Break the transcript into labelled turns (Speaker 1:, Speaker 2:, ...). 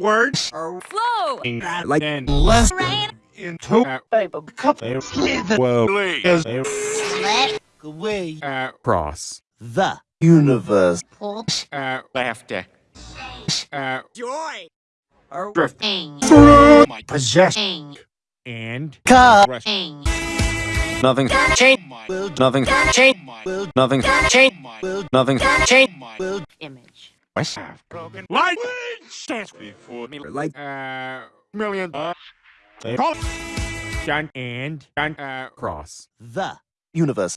Speaker 1: words
Speaker 2: are flowing
Speaker 1: like and less
Speaker 2: rain.
Speaker 1: into a cup well is a
Speaker 2: let
Speaker 3: away
Speaker 1: uh, cross
Speaker 3: the universe.
Speaker 2: Pull
Speaker 1: uh, laughter. Uh,
Speaker 2: joy.
Speaker 3: Are
Speaker 2: drifting.
Speaker 1: Through my possession and
Speaker 3: car
Speaker 1: rush.
Speaker 2: Ing
Speaker 4: Nothing change.
Speaker 3: will
Speaker 4: Nothing change.
Speaker 3: will
Speaker 4: Nothing change.
Speaker 3: will
Speaker 4: Nothing change.
Speaker 3: will
Speaker 2: image
Speaker 1: have broken like stands before me like uh million uh, and John uh cross
Speaker 3: the universe